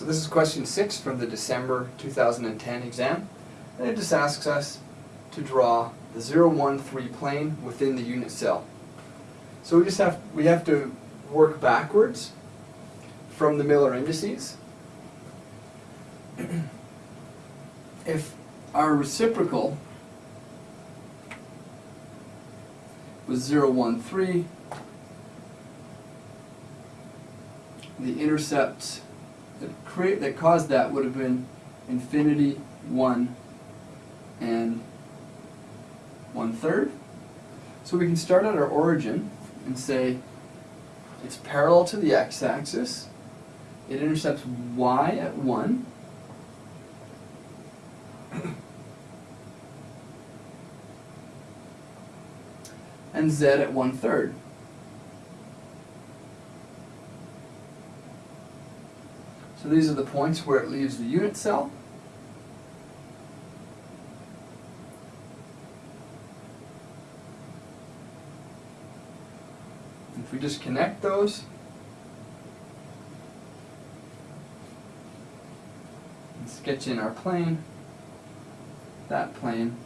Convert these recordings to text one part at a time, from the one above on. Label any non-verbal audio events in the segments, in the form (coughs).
So this is question six from the December 2010 exam. And it just asks us to draw the 0, 1, 3 plane within the unit cell. So we just have, we have to work backwards from the Miller indices. (clears throat) if our reciprocal was 0, 1, 3, the intercept that create that caused that would have been infinity 1 and one third. So we can start at our origin and say it's parallel to the x-axis. It intercepts y at 1. (coughs) and z at one third. So these are the points where it leaves the unit cell. If we just connect those, and sketch in our plane, that plane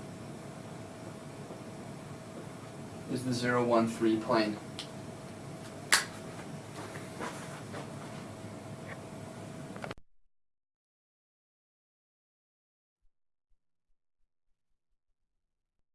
is the 013 plane.